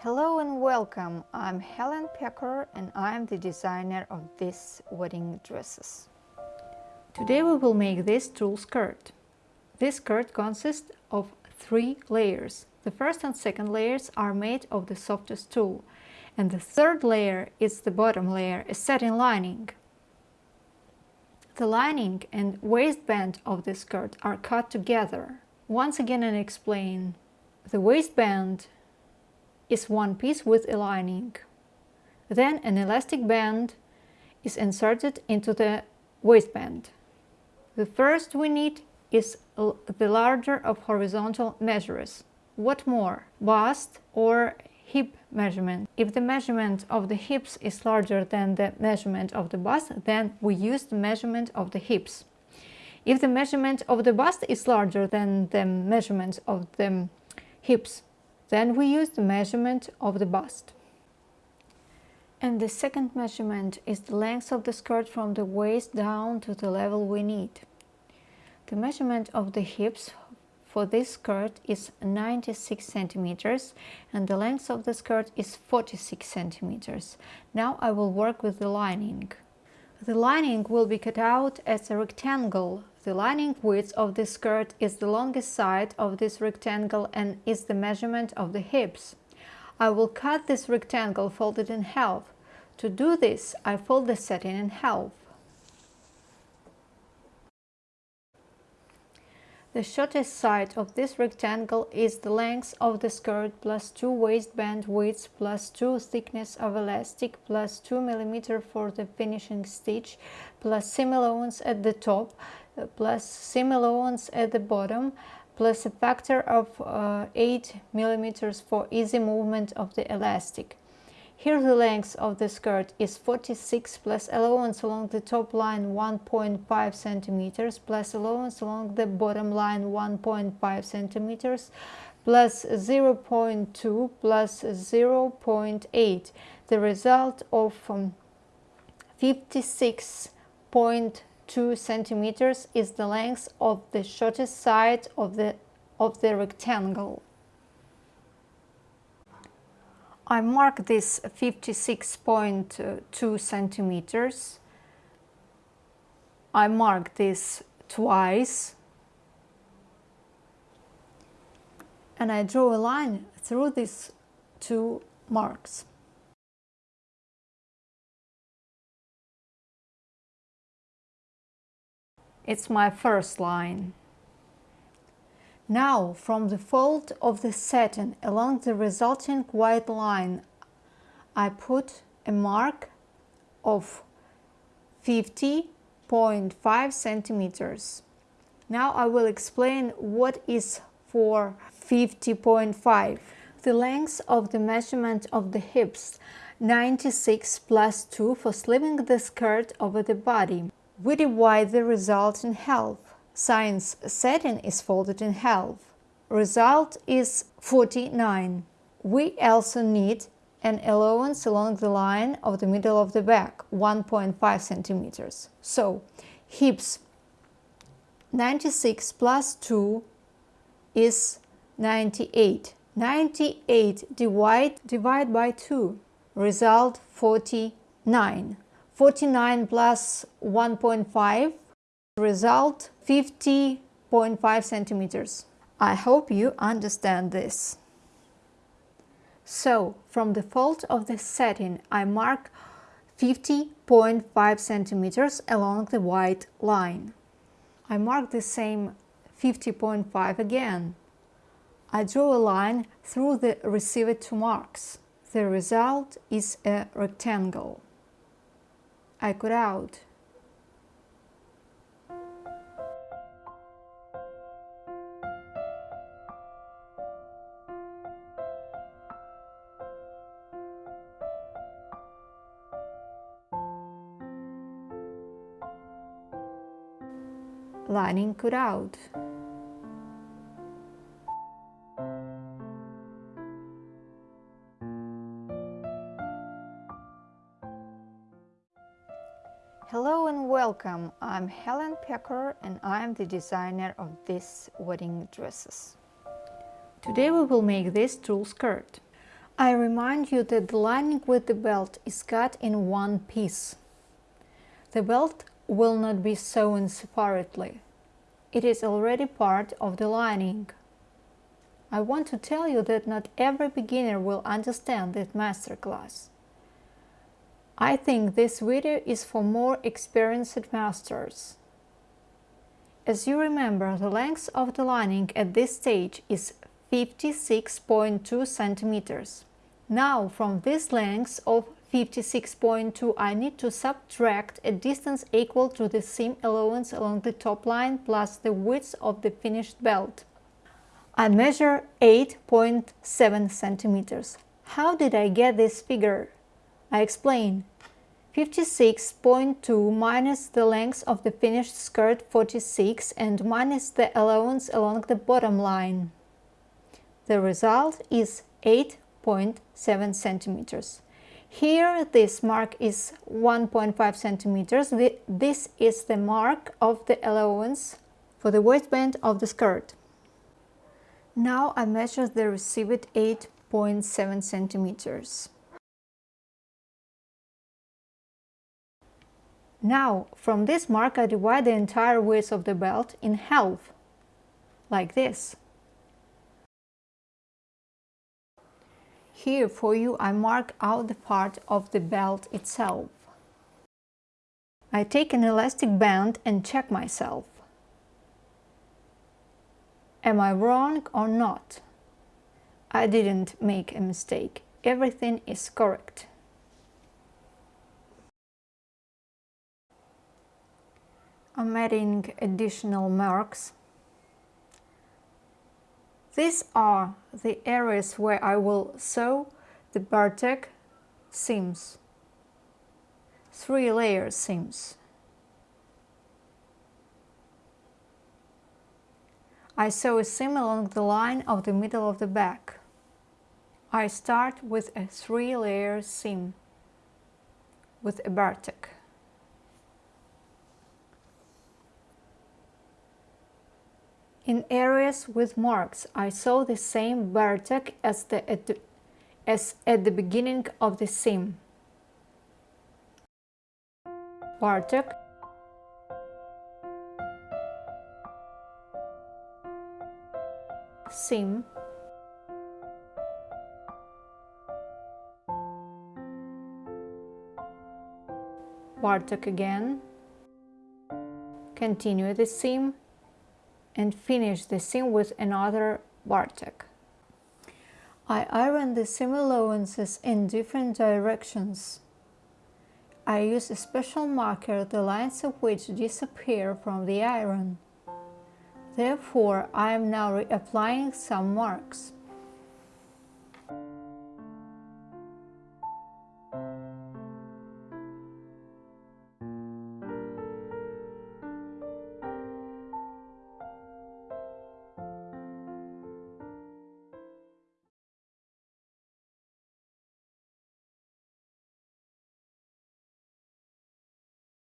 Hello and welcome. I'm Helen Pecker and I'm the designer of these wedding dresses. Today we will make this tulle skirt. This skirt consists of three layers. The first and second layers are made of the softest tulle and the third layer is the bottom layer, a satin lining. The lining and waistband of the skirt are cut together. Once again I explain. The waistband is one piece with a lining. Then an elastic band is inserted into the waistband. The first we need is the larger of horizontal measures. What more? Bust or hip measurement. If the measurement of the hips is larger than the measurement of the bust, then we use the measurement of the hips. If the measurement of the bust is larger than the measurement of the hips, then we use the measurement of the bust. And the second measurement is the length of the skirt from the waist down to the level we need. The measurement of the hips for this skirt is 96 centimeters and the length of the skirt is 46 centimeters. Now I will work with the lining. The lining will be cut out as a rectangle. The lining width of the skirt is the longest side of this rectangle and is the measurement of the hips. I will cut this rectangle folded in half. To do this, I fold the satin in half. The shortest side of this rectangle is the length of the skirt plus 2 waistband width plus 2 thickness of elastic plus 2 mm for the finishing stitch plus seam allowance at the top plus seam allowance at the bottom plus a factor of uh, 8 millimeters for easy movement of the elastic. Here the length of the skirt is 46 plus allowance along the top line 1.5 centimeters plus allowance along the bottom line 1.5 centimeters plus 0.2 plus 0.8 the result of um, 56.2 centimeters is the length of the shortest side of the of the rectangle I mark this 56.2 centimeters. I mark this twice and I draw a line through these two marks. It's my first line. Now, from the fold of the satin along the resulting white line, I put a mark of 50.5 centimeters. Now I will explain what is for 50.5. The length of the measurement of the hips 96 plus 2 for slipping the skirt over the body. We divide the result in half. Science satin is folded in half. Result is 49. We also need an allowance along the line of the middle of the back, 1.5 centimeters. So, hips 96 plus 2 is 98. 98 divide, divide by 2, result 49. 49 plus 1.5 Result 50.5 centimeters. I hope you understand this. So, from the fold of the satin I mark 50.5 centimeters along the white line. I mark the same 50.5 again. I draw a line through the received two marks. The result is a rectangle. I cut out lining cut out. Hello and welcome. I'm Helen Pecker and I'm the designer of these wedding dresses. Today we will make this tulle skirt. I remind you that the lining with the belt is cut in one piece. The belt will not be sewn separately. It is already part of the lining. I want to tell you that not every beginner will understand this masterclass. I think this video is for more experienced masters. As you remember, the length of the lining at this stage is 56.2 centimeters. Now, from this length of 56.2 I need to subtract a distance equal to the seam allowance along the top line plus the width of the finished belt. I measure 8.7 centimeters. How did I get this figure? I explain. 56.2 minus the length of the finished skirt 46 and minus the allowance along the bottom line. The result is 8.7 centimeters. Here this mark is 1.5 centimeters. This is the mark of the allowance for the waistband of the skirt. Now I measure the received 8.7 centimeters. Now, from this mark I divide the entire width of the belt in half, like this. Here for you I mark out the part of the belt itself. I take an elastic band and check myself. Am I wrong or not? I didn't make a mistake. Everything is correct. I'm adding additional marks. These are the areas where I will sew the bartack seams, three layer seams. I sew a seam along the line of the middle of the back. I start with a three layer seam with a bartack. In areas with marks, I saw the same bartack as, the, at the, as at the beginning of the seam. bartack seam. bartack again. Continue the seam and finish the seam with another bartack. I iron the seam allowances in different directions. I use a special marker the lines of which disappear from the iron. Therefore, I am now reapplying some marks.